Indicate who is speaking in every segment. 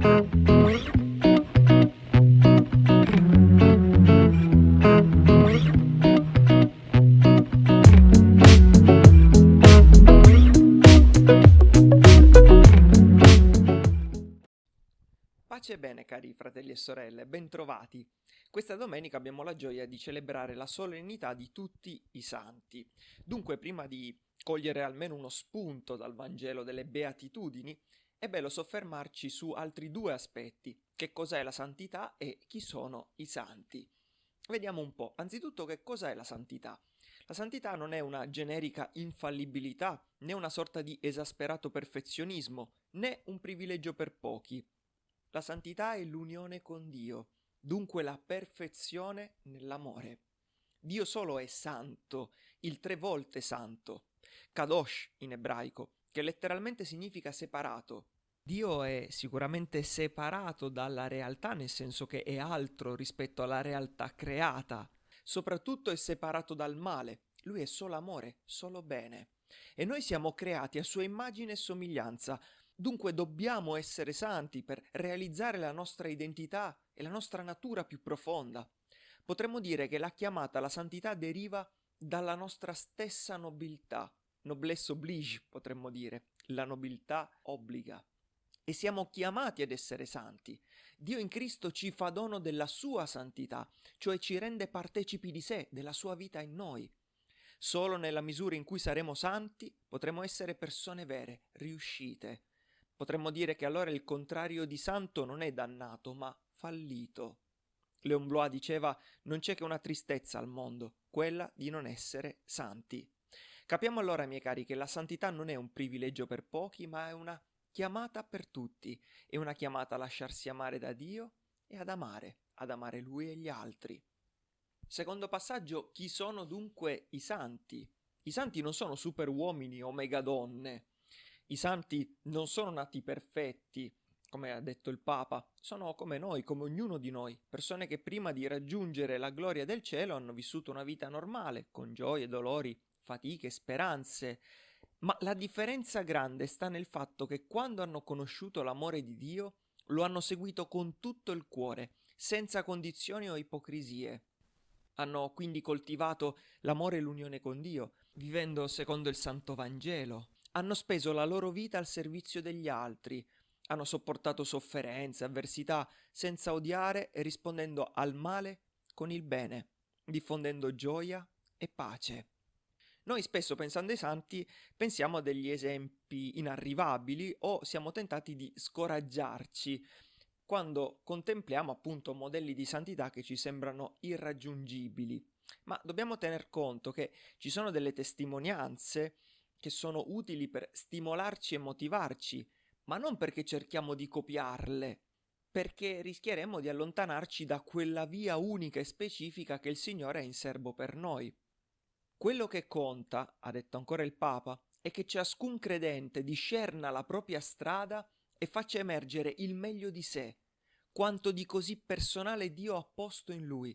Speaker 1: Pace e bene cari fratelli e sorelle, bentrovati. Questa domenica abbiamo la gioia di celebrare la solennità di tutti i santi. Dunque, prima di cogliere almeno uno spunto dal Vangelo delle Beatitudini, è bello soffermarci su altri due aspetti, che cos'è la santità e chi sono i santi. Vediamo un po', anzitutto che cos'è la santità. La santità non è una generica infallibilità, né una sorta di esasperato perfezionismo, né un privilegio per pochi. La santità è l'unione con Dio, dunque la perfezione nell'amore. Dio solo è santo, il tre volte santo, kadosh in ebraico, che letteralmente significa separato. Dio è sicuramente separato dalla realtà, nel senso che è altro rispetto alla realtà creata. Soprattutto è separato dal male. Lui è solo amore, solo bene. E noi siamo creati a sua immagine e somiglianza, Dunque dobbiamo essere santi per realizzare la nostra identità e la nostra natura più profonda. Potremmo dire che la chiamata alla santità deriva dalla nostra stessa nobiltà. Noblesse oblige, potremmo dire. La nobiltà obbliga. E siamo chiamati ad essere santi. Dio in Cristo ci fa dono della sua santità, cioè ci rende partecipi di sé, della sua vita in noi. Solo nella misura in cui saremo santi potremo essere persone vere, riuscite, Potremmo dire che allora il contrario di santo non è dannato, ma fallito. Leon Blois diceva non c'è che una tristezza al mondo, quella di non essere santi. Capiamo allora, miei cari, che la santità non è un privilegio per pochi, ma è una chiamata per tutti, è una chiamata a lasciarsi amare da Dio e ad amare, ad amare Lui e gli altri. Secondo passaggio, chi sono dunque i santi? I santi non sono super uomini o megadonne, i santi non sono nati perfetti, come ha detto il Papa, sono come noi, come ognuno di noi, persone che prima di raggiungere la gloria del cielo hanno vissuto una vita normale, con gioie, dolori, fatiche, speranze. Ma la differenza grande sta nel fatto che quando hanno conosciuto l'amore di Dio, lo hanno seguito con tutto il cuore, senza condizioni o ipocrisie. Hanno quindi coltivato l'amore e l'unione con Dio, vivendo secondo il Santo Vangelo, hanno speso la loro vita al servizio degli altri, hanno sopportato sofferenze, avversità, senza odiare e rispondendo al male con il bene, diffondendo gioia e pace. Noi spesso pensando ai santi pensiamo a degli esempi inarrivabili o siamo tentati di scoraggiarci quando contempliamo appunto modelli di santità che ci sembrano irraggiungibili. Ma dobbiamo tener conto che ci sono delle testimonianze che sono utili per stimolarci e motivarci, ma non perché cerchiamo di copiarle, perché rischieremmo di allontanarci da quella via unica e specifica che il Signore ha in serbo per noi. Quello che conta, ha detto ancora il Papa, è che ciascun credente discerna la propria strada e faccia emergere il meglio di sé, quanto di così personale Dio ha posto in lui,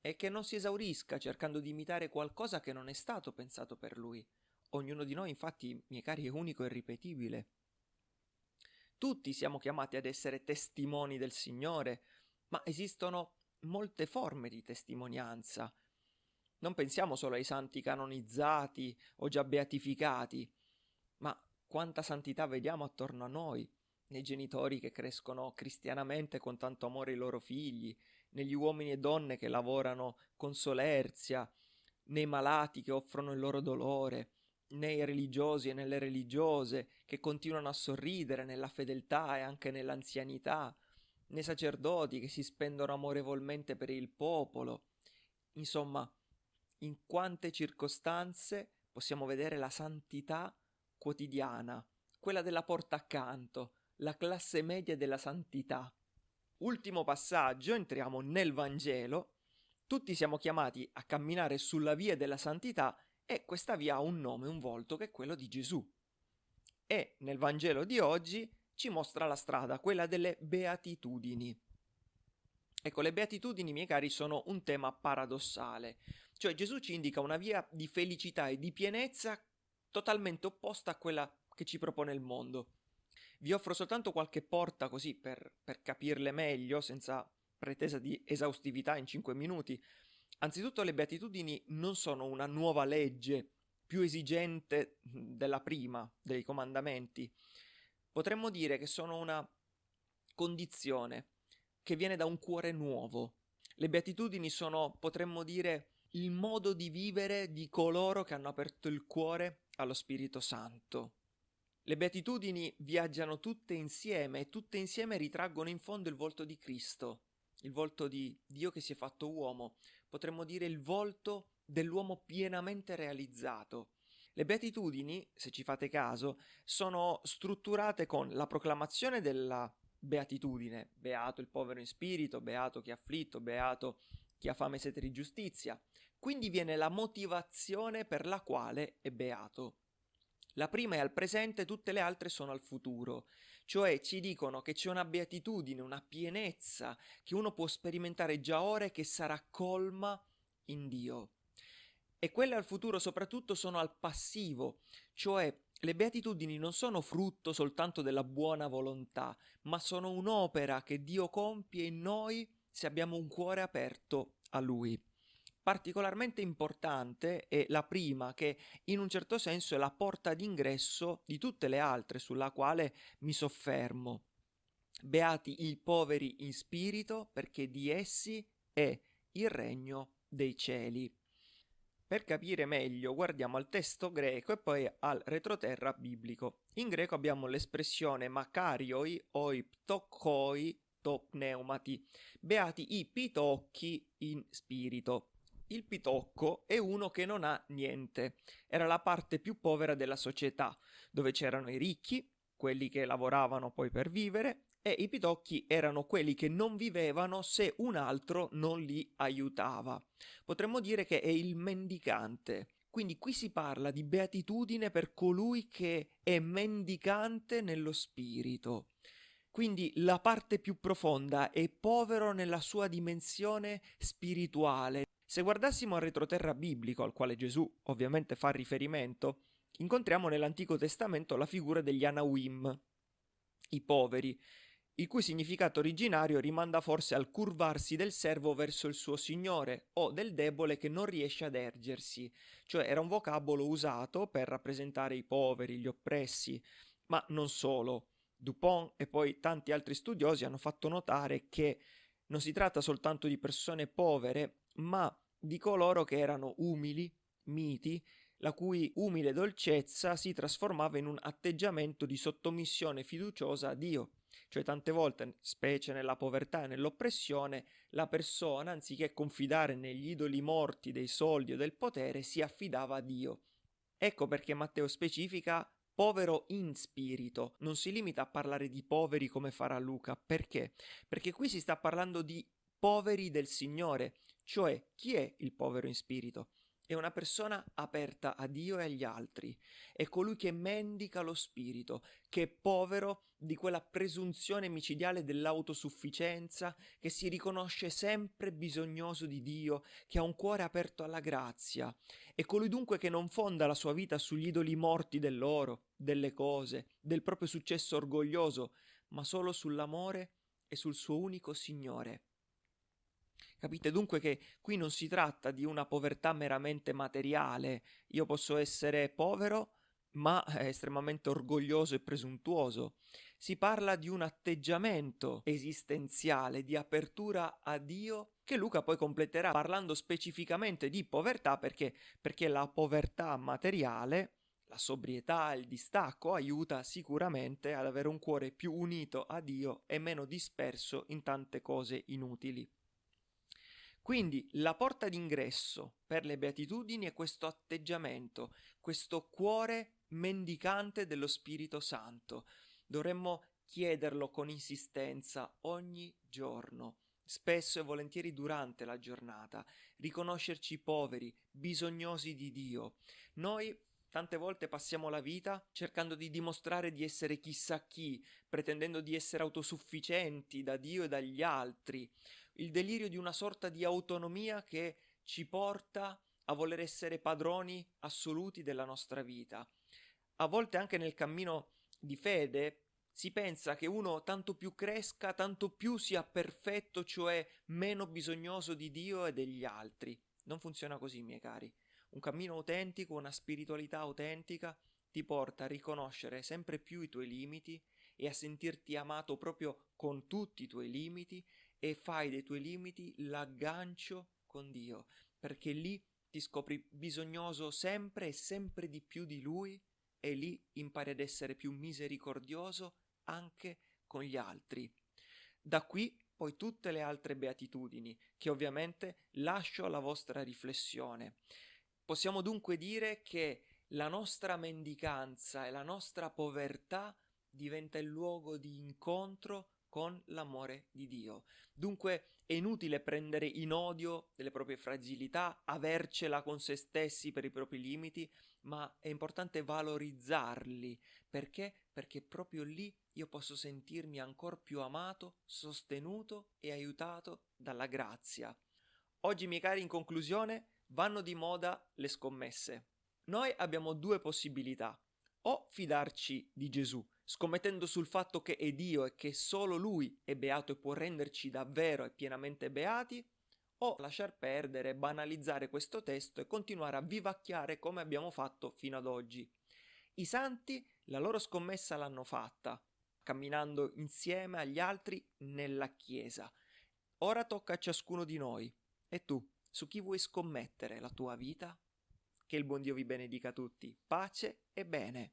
Speaker 1: e che non si esaurisca cercando di imitare qualcosa che non è stato pensato per lui. Ognuno di noi, infatti, miei cari, è unico e ripetibile. Tutti siamo chiamati ad essere testimoni del Signore, ma esistono molte forme di testimonianza. Non pensiamo solo ai santi canonizzati o già beatificati, ma quanta santità vediamo attorno a noi, nei genitori che crescono cristianamente con tanto amore i loro figli, negli uomini e donne che lavorano con solerzia, nei malati che offrono il loro dolore, nei religiosi e nelle religiose che continuano a sorridere nella fedeltà e anche nell'anzianità, nei sacerdoti che si spendono amorevolmente per il popolo. Insomma, in quante circostanze possiamo vedere la santità quotidiana, quella della porta accanto, la classe media della santità. Ultimo passaggio, entriamo nel Vangelo. Tutti siamo chiamati a camminare sulla via della santità e questa via ha un nome, un volto, che è quello di Gesù. E nel Vangelo di oggi ci mostra la strada, quella delle beatitudini. Ecco, le beatitudini, miei cari, sono un tema paradossale, cioè Gesù ci indica una via di felicità e di pienezza totalmente opposta a quella che ci propone il mondo. Vi offro soltanto qualche porta così per, per capirle meglio, senza pretesa di esaustività in 5 minuti. Anzitutto le beatitudini non sono una nuova legge più esigente della prima, dei comandamenti. Potremmo dire che sono una condizione che viene da un cuore nuovo. Le beatitudini sono, potremmo dire, il modo di vivere di coloro che hanno aperto il cuore allo Spirito Santo. Le beatitudini viaggiano tutte insieme e tutte insieme ritraggono in fondo il volto di Cristo, il volto di Dio che si è fatto uomo, potremmo dire il volto dell'uomo pienamente realizzato. Le beatitudini, se ci fate caso, sono strutturate con la proclamazione della beatitudine, beato il povero in spirito, beato chi è afflitto, beato chi ha fame e sete di giustizia. Quindi viene la motivazione per la quale è beato. La prima è al presente, tutte le altre sono al futuro, cioè ci dicono che c'è una beatitudine, una pienezza che uno può sperimentare già ora e che sarà colma in Dio. E quelle al futuro soprattutto sono al passivo, cioè le beatitudini non sono frutto soltanto della buona volontà, ma sono un'opera che Dio compie in noi se abbiamo un cuore aperto a Lui. Particolarmente importante è la prima che in un certo senso è la porta d'ingresso di tutte le altre sulla quale mi soffermo. Beati i poveri in spirito perché di essi è il regno dei cieli. Per capire meglio guardiamo al testo greco e poi al retroterra biblico. In greco abbiamo l'espressione makarioi o ptochoi to pneumati, beati i pitocchi in spirito. Il pitocco è uno che non ha niente, era la parte più povera della società, dove c'erano i ricchi, quelli che lavoravano poi per vivere, e i pitocchi erano quelli che non vivevano se un altro non li aiutava. Potremmo dire che è il mendicante. Quindi qui si parla di beatitudine per colui che è mendicante nello spirito. Quindi la parte più profonda è povero nella sua dimensione spirituale. Se guardassimo al retroterra biblico, al quale Gesù ovviamente fa riferimento, incontriamo nell'Antico Testamento la figura degli Anawim, i poveri, il cui significato originario rimanda forse al curvarsi del servo verso il suo signore o del debole che non riesce ad ergersi, cioè era un vocabolo usato per rappresentare i poveri, gli oppressi, ma non solo. Dupont e poi tanti altri studiosi hanno fatto notare che non si tratta soltanto di persone povere, ma di coloro che erano umili, miti, la cui umile dolcezza si trasformava in un atteggiamento di sottomissione fiduciosa a Dio. Cioè tante volte, specie nella povertà e nell'oppressione, la persona, anziché confidare negli idoli morti dei soldi o del potere, si affidava a Dio. Ecco perché Matteo specifica povero in spirito, non si limita a parlare di poveri come farà Luca. Perché? Perché qui si sta parlando di poveri del Signore, cioè chi è il povero in spirito? È una persona aperta a Dio e agli altri, è colui che mendica lo spirito, che è povero di quella presunzione micidiale dell'autosufficienza, che si riconosce sempre bisognoso di Dio, che ha un cuore aperto alla grazia, è colui dunque che non fonda la sua vita sugli idoli morti dell'oro, delle cose, del proprio successo orgoglioso, ma solo sull'amore e sul suo unico Signore. Capite dunque che qui non si tratta di una povertà meramente materiale. Io posso essere povero, ma estremamente orgoglioso e presuntuoso. Si parla di un atteggiamento esistenziale, di apertura a Dio, che Luca poi completerà parlando specificamente di povertà perché, perché la povertà materiale, la sobrietà, il distacco aiuta sicuramente ad avere un cuore più unito a Dio e meno disperso in tante cose inutili. Quindi la porta d'ingresso per le beatitudini è questo atteggiamento, questo cuore mendicante dello Spirito Santo. Dovremmo chiederlo con insistenza ogni giorno, spesso e volentieri durante la giornata, riconoscerci poveri, bisognosi di Dio. Noi Tante volte passiamo la vita cercando di dimostrare di essere chissà chi, pretendendo di essere autosufficienti da Dio e dagli altri il delirio di una sorta di autonomia che ci porta a voler essere padroni assoluti della nostra vita. A volte anche nel cammino di fede Si pensa che uno tanto più cresca, tanto più sia perfetto, cioè meno bisognoso di Dio e degli altri. Non funziona così, miei cari. Un cammino autentico, una spiritualità autentica ti porta a riconoscere sempre più i tuoi limiti e a sentirti amato proprio con tutti i tuoi limiti e fai dei tuoi limiti l'aggancio con Dio, perché lì ti scopri bisognoso sempre e sempre di più di Lui e lì impari ad essere più misericordioso anche con gli altri. Da qui poi tutte le altre beatitudini, che ovviamente lascio alla vostra riflessione. Possiamo dunque dire che la nostra mendicanza e la nostra povertà diventa il luogo di incontro con l'amore di Dio. Dunque è inutile prendere in odio delle proprie fragilità, avercela con se stessi per i propri limiti, ma è importante valorizzarli. Perché? Perché proprio lì io posso sentirmi ancora più amato, sostenuto e aiutato dalla grazia. Oggi, miei cari, in conclusione, vanno di moda le scommesse. Noi abbiamo due possibilità. O fidarci di Gesù, scommettendo sul fatto che è Dio e che solo Lui è beato e può renderci davvero e pienamente beati, o lasciar perdere, banalizzare questo testo e continuare a vivacchiare come abbiamo fatto fino ad oggi. I santi la loro scommessa l'hanno fatta, camminando insieme agli altri nella Chiesa. Ora tocca a ciascuno di noi. E tu, su chi vuoi scommettere la tua vita? Che il buon Dio vi benedica tutti. Pace e bene.